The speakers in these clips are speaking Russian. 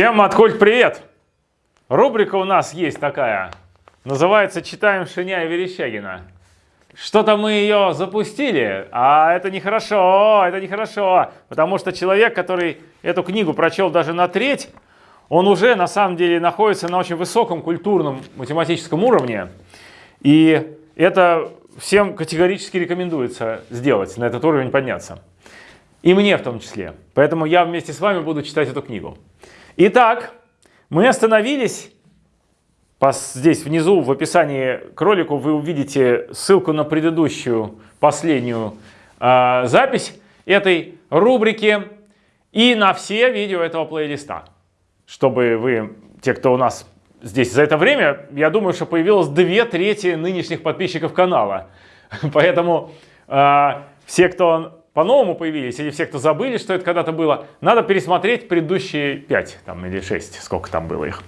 Всем откуль привет! Рубрика у нас есть такая, называется «Читаем Шиня и Верещагина». Что-то мы ее запустили, а это нехорошо, это нехорошо, потому что человек, который эту книгу прочел даже на треть, он уже на самом деле находится на очень высоком культурном математическом уровне, и это всем категорически рекомендуется сделать, на этот уровень подняться. И мне в том числе. Поэтому я вместе с вами буду читать эту книгу. Итак, мы остановились. Здесь внизу в описании к ролику вы увидите ссылку на предыдущую, последнюю э, запись этой рубрики и на все видео этого плейлиста. Чтобы вы, те, кто у нас здесь за это время, я думаю, что появилось две трети нынешних подписчиков канала. Поэтому э, все, кто по-новому появились, или все, кто забыли, что это когда-то было, надо пересмотреть предыдущие 5 там, или 6, сколько там было их.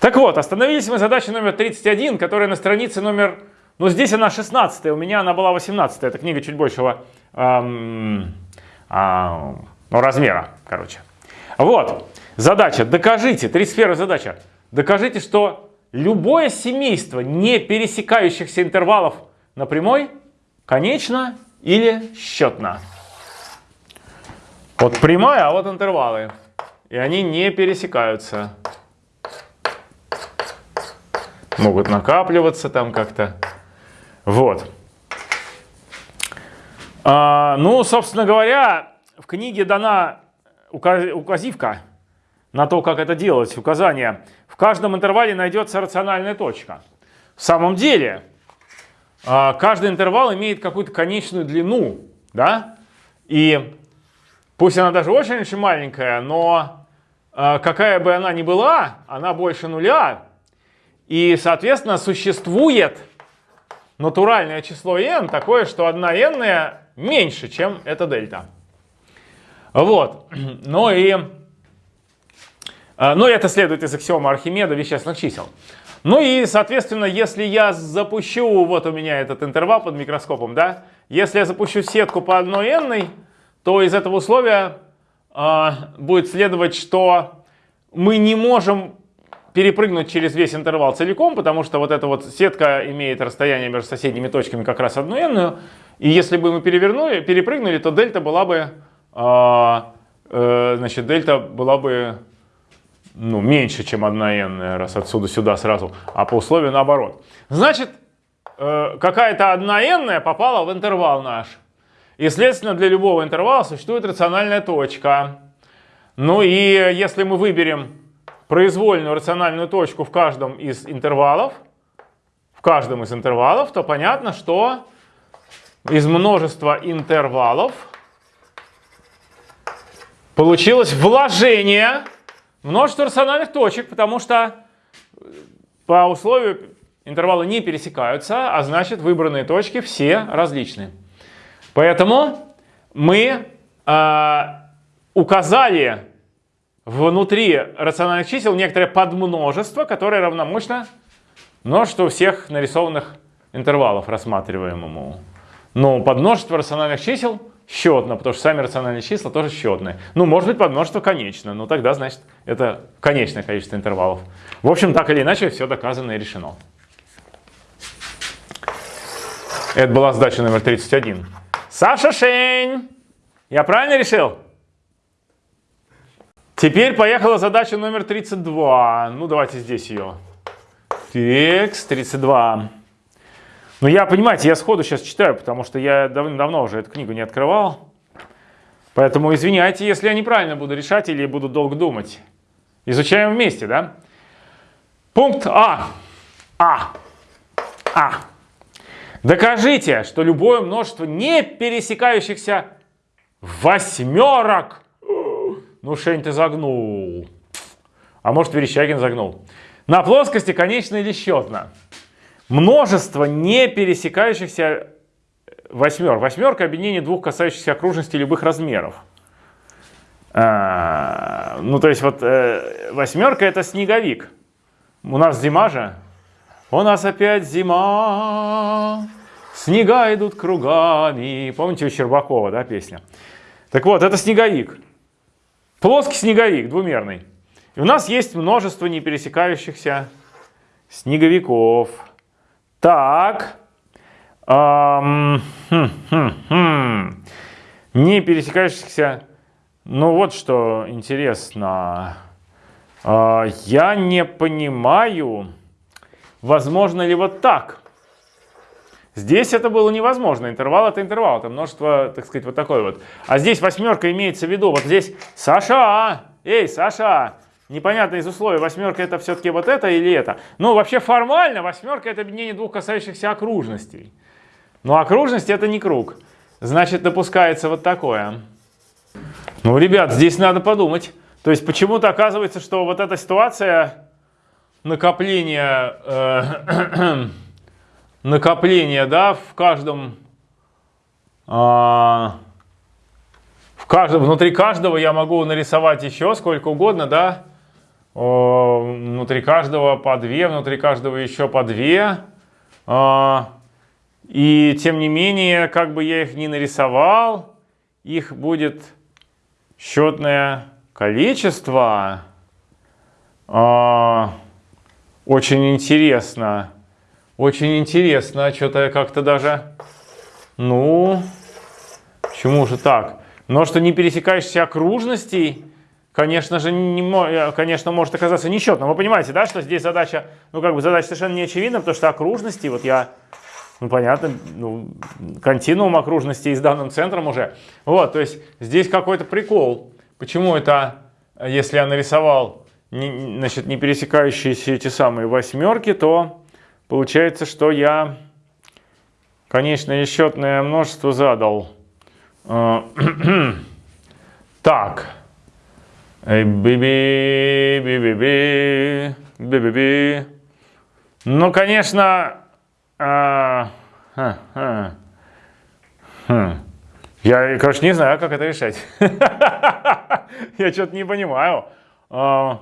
Так вот, остановились мы задачей номер 31, которая на странице номер... Ну, здесь она 16 у меня она была 18 Это книга чуть большего эм, э, ну, размера, короче. Вот, задача, докажите, 31 задача. Докажите, что любое семейство не пересекающихся интервалов на прямой конечно или счетно. Вот прямая, а вот интервалы. И они не пересекаются. Могут накапливаться там как-то. Вот. А, ну, собственно говоря, в книге дана указивка на то, как это делать, указание. В каждом интервале найдется рациональная точка. В самом деле, каждый интервал имеет какую-то конечную длину, да? И Пусть она даже очень-очень маленькая, но э, какая бы она ни была, она больше нуля. И, соответственно, существует натуральное число n такое, что 1 n меньше, чем эта дельта. Вот. Ну и, э, ну это следует из аксиома Архимеда вещественных чисел. Ну и, соответственно, если я запущу, вот у меня этот интервал под микроскопом, да, если я запущу сетку по одной n, то из этого условия э, будет следовать, что мы не можем перепрыгнуть через весь интервал целиком, потому что вот эта вот сетка имеет расстояние между соседними точками как раз одну n, и если бы мы перевернули, перепрыгнули, то дельта была бы, э, э, значит, дельта была бы ну, меньше, чем 1 n, раз отсюда сюда сразу, а по условию наоборот. Значит, э, какая-то 1 n попала в интервал наш. И, следственно, для любого интервала существует рациональная точка. Ну и если мы выберем произвольную рациональную точку в каждом из интервалов, в каждом из интервалов, то понятно, что из множества интервалов получилось вложение множества рациональных точек, потому что по условию интервалы не пересекаются, а значит выбранные точки все различные. Поэтому мы э, указали внутри рациональных чисел некоторое подмножество, которое равномощно множеству всех нарисованных интервалов рассматриваемому. Но подмножество рациональных чисел счетно, потому что сами рациональные числа тоже счетные. Ну, может быть, подмножество конечно, но тогда, значит, это конечное количество интервалов. В общем, так или иначе, все доказано и решено. Это была задача номер 31. Саша Шень! Я правильно решил? Теперь поехала задача номер 32. Ну, давайте здесь ее. Текст 32. Ну, я, понимаете, я сходу сейчас читаю, потому что я давно уже эту книгу не открывал. Поэтому извиняйте, если я неправильно буду решать или буду долго думать. Изучаем вместе, да? Пункт А. А. А. Докажите, что любое множество не пересекающихся восьмерок. Ну, Шень, ты загнул. А может, Верещагин загнул. На плоскости конечно или счетно. Множество не пересекающихся восьмер. Восьмерка объединение двух касающихся окружности любых размеров. А, ну, то есть вот э, восьмерка это снеговик. У нас зима же. У нас опять зима. Снега идут кругами. Помните у Щербакова, да, песня? Так вот, это снеговик. Плоский снеговик, двумерный. И у нас есть множество не пересекающихся снеговиков. Так. Эм, хм, хм, хм. Не пересекающихся. Ну вот что интересно. Э, я не понимаю, возможно ли вот так. Здесь это было невозможно. Интервал это интервал. Это множество, так сказать, вот такой вот. А здесь восьмерка имеется в виду. Вот здесь Саша. Эй, Саша. Непонятно из условий, восьмерка это все-таки вот это или это. Ну, вообще формально восьмерка это объединение двух касающихся окружностей. Но окружность это не круг. Значит, допускается вот такое. Ну, ребят, здесь надо подумать. То есть почему-то оказывается, что вот эта ситуация накопления, э, накопления, да, в каждом, э, в каждом, внутри каждого я могу нарисовать еще сколько угодно, да, внутри каждого по две, внутри каждого еще по две. А, и тем не менее, как бы я их не нарисовал, их будет счетное количество. А, очень интересно. Очень интересно. Что-то я как-то даже... Ну, почему же так? Но что не пересекающихся окружностей конечно же, не, э, конечно, может оказаться несчетным. Вы понимаете, да, что здесь задача, ну, как бы задача совершенно не очевидна, потому что окружности, вот я, ну, понятно, ну, континуум окружности с данным центром уже. Вот, то есть здесь какой-то прикол. Почему это, если я нарисовал, не, значит, не пересекающиеся эти самые восьмерки, то получается, что я, конечно, счетное множество задал. Э, так. Биби, биби, биби, биби, би. Ну, конечно, а, ха, ха, ха. я, короче, не знаю, как это решать. Я что-то не понимаю. А,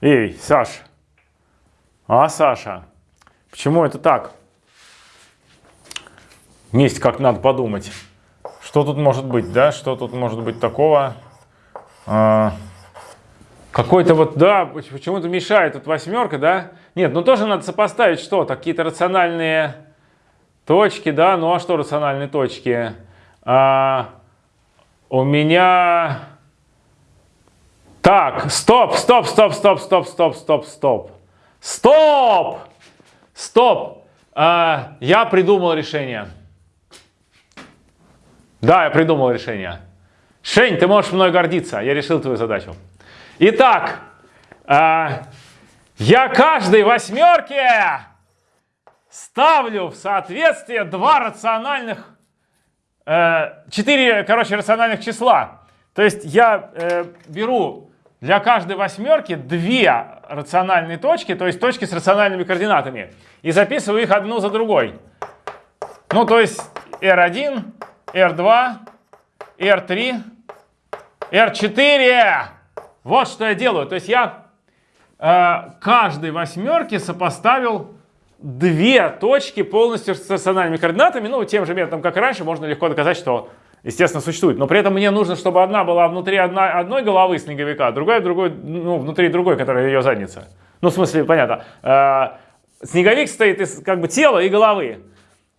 эй, Саш. А, Саша, почему это так? Вместе как надо подумать. Что тут может быть, да? Что тут может быть такого? А, какой-то вот, да, почему-то мешает тут восьмерка, да? Нет, ну тоже надо сопоставить что какие-то рациональные точки, да? Ну а что рациональные точки? А, у меня... Так, стоп, стоп, стоп, стоп, стоп, стоп, стоп, стоп. Стоп! Стоп! А, я придумал решение. Да, я придумал решение. Шень, ты можешь мной гордиться, я решил твою задачу. Итак, э, я каждой восьмерке ставлю в соответствие два рациональных, э, четыре, короче, рациональных числа. То есть я э, беру для каждой восьмерки две рациональные точки, то есть точки с рациональными координатами, и записываю их одну за другой. Ну, то есть R1, R2, R3, R4. Вот что я делаю. То есть я э, каждой восьмерке сопоставил две точки полностью с стационарными координатами. Ну, тем же методом, как и раньше, можно легко доказать, что, естественно, существует. Но при этом мне нужно, чтобы одна была внутри одна, одной головы снеговика, другая другой, ну, внутри другой, которая ее задница. Ну, в смысле, понятно. Э, снеговик стоит из как бы тела и головы.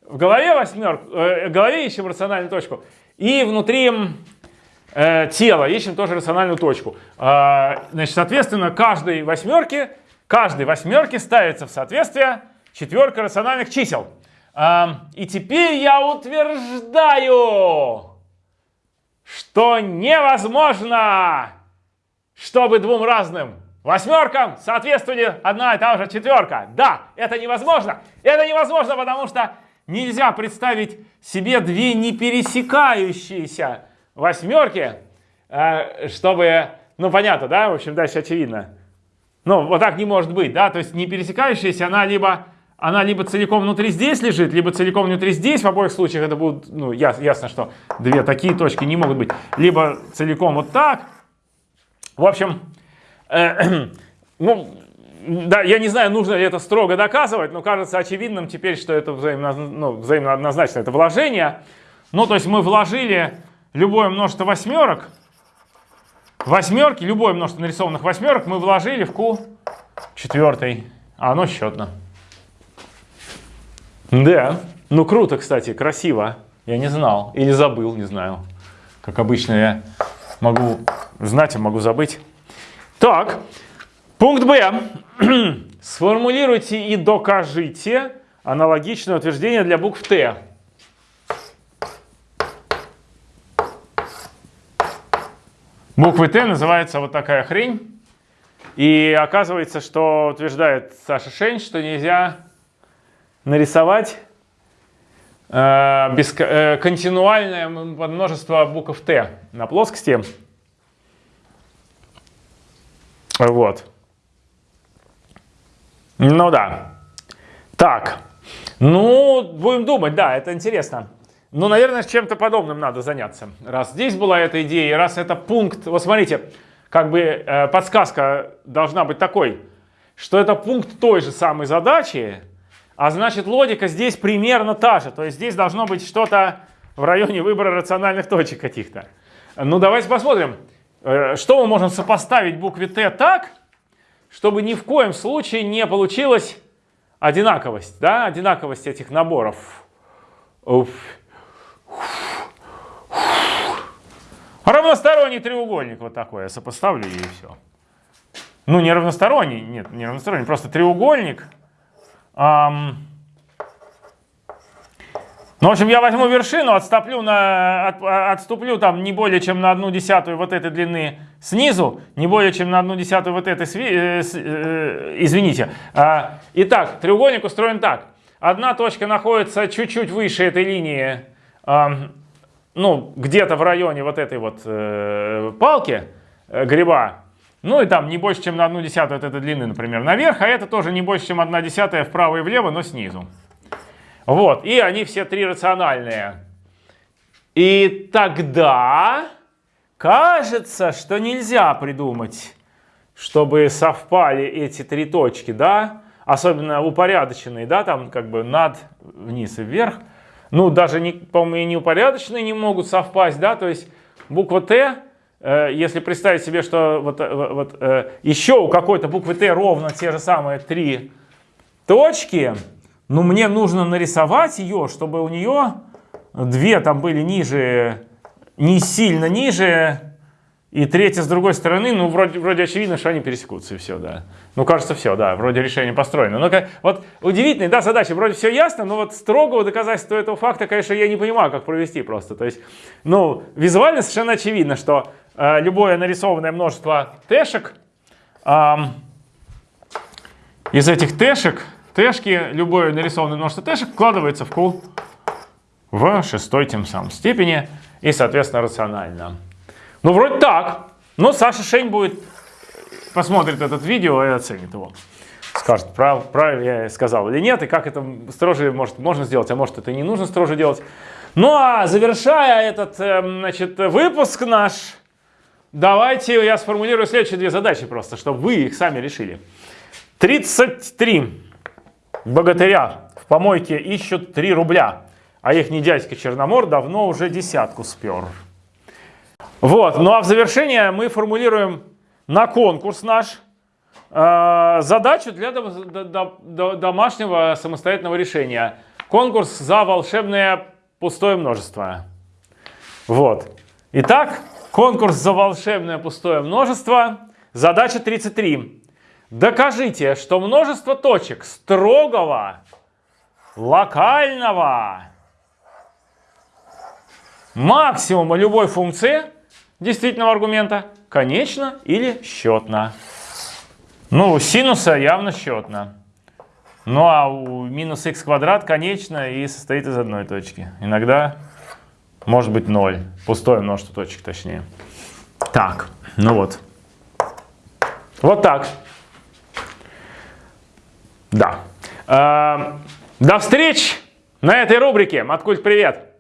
В голове восьмерку, э, в голове ищем рациональную точку. И внутри э, тела, ищем тоже рациональную точку. Э, значит, соответственно, каждой восьмерке, каждой восьмерке ставится в соответствие четверка рациональных чисел. Э, и теперь я утверждаю, что невозможно, чтобы двум разным восьмеркам соответствовали одна и та же четверка. Да, это невозможно. Это невозможно, потому что нельзя представить себе две не пересекающиеся восьмерки, э, чтобы, ну понятно, да, в общем, дальше очевидно. Ну, вот так не может быть, да, то есть не пересекающаяся, она либо, она либо целиком внутри здесь лежит, либо целиком внутри здесь, в обоих случаях это будут, ну, ясно, ясно что две такие точки не могут быть, либо целиком вот так. В общем, э, ну, да, я не знаю, нужно ли это строго доказывать, но кажется очевидным теперь, что это взаимно, ну, взаимно однозначно, это вложение. Ну, то есть мы вложили любое множество восьмерок восьмерки, любое множество нарисованных восьмерок мы вложили в Q четвертый, а оно счетно. Да, ну круто, кстати, красиво. Я не знал или забыл, не знаю. Как обычно я могу знать, а могу забыть. Так, пункт Б. Сформулируйте и докажите аналогичное утверждение для букв Т. Буквы Т называется вот такая хрень. И оказывается, что утверждает Саша Шень, что нельзя нарисовать э, без, э, континуальное множество букв Т на плоскости. Вот. Ну да. Так. Ну, будем думать, да, это интересно. Ну, наверное, чем-то подобным надо заняться. Раз здесь была эта идея, раз это пункт... Вот смотрите, как бы э, подсказка должна быть такой, что это пункт той же самой задачи, а значит логика здесь примерно та же. То есть здесь должно быть что-то в районе выбора рациональных точек каких-то. Ну, давайте посмотрим, э, что мы можем сопоставить букве Т так, чтобы ни в коем случае не получилась одинаковость, да, одинаковость этих наборов. Уф. Равносторонний треугольник вот такой я сопоставлю и все. Ну, не равносторонний, нет, не равносторонний, просто треугольник. Эм, ну, в общем, я возьму вершину, отступлю, на, от, отступлю там не более чем на одну десятую вот этой длины снизу, не более чем на одну десятую вот этой, э, э, извините. А, итак, треугольник устроен так. Одна точка находится чуть-чуть выше этой линии, э, ну, где-то в районе вот этой вот э, палки э, гриба. Ну и там не больше, чем на одну десятую от этой длины, например, наверх, а это тоже не больше, чем одна десятая вправо и влево, но снизу. Вот, и они все три рациональные. И тогда кажется, что нельзя придумать, чтобы совпали эти три точки, да, особенно упорядоченные, да, там как бы над, вниз и вверх. Ну, даже, по-моему, и неупорядоченные не могут совпасть, да, то есть буква Т, э, если представить себе, что вот, э, вот э, еще у какой-то буквы Т ровно те же самые три точки, ну, мне нужно нарисовать ее, чтобы у нее две там были ниже, не сильно ниже, и третья с другой стороны, ну, вроде, вроде очевидно, что они пересекутся, и все, да. Ну, кажется, все, да, вроде решение построено. Но вот удивительная, да, задача, вроде все ясно, но вот строгого доказательства этого факта, конечно, я не понимаю, как провести просто. То есть, ну, визуально совершенно очевидно, что э, любое нарисованное множество тэшек, э, из этих тэшек тэшки, любое нарисованное множество тэшек вкладывается в Q в шестой тем самым степени и, соответственно, рационально. Ну, вроде так. Но Саша Шень будет, посмотрит этот видео и оценит его. Скажет, прав, правильно я сказал или нет, и как это строже может, можно сделать, а может это не нужно строже делать. Ну а завершая этот эм, значит, выпуск наш, давайте я сформулирую следующие две задачи просто, чтобы вы их сами решили. 33 богатыря в помойке ищут 3 рубля, а их не дядька Черномор давно уже десятку спер. Вот, ну а в завершение мы формулируем на конкурс наш э, задачу для до, до, до, домашнего самостоятельного решения. Конкурс за волшебное пустое множество. Вот. Итак, конкурс за волшебное пустое множество. Задача 33. Докажите, что множество точек строгого, локального максимума любой функции действительного аргумента конечно или счетно. Ну, у синуса явно счетно. Ну, а у минус х квадрат конечно и состоит из одной точки. Иногда может быть 0. Пустое множество точек, точнее. Так, ну вот. Вот так. Да. Э, до встреч на этой рубрике. Маткульт, привет!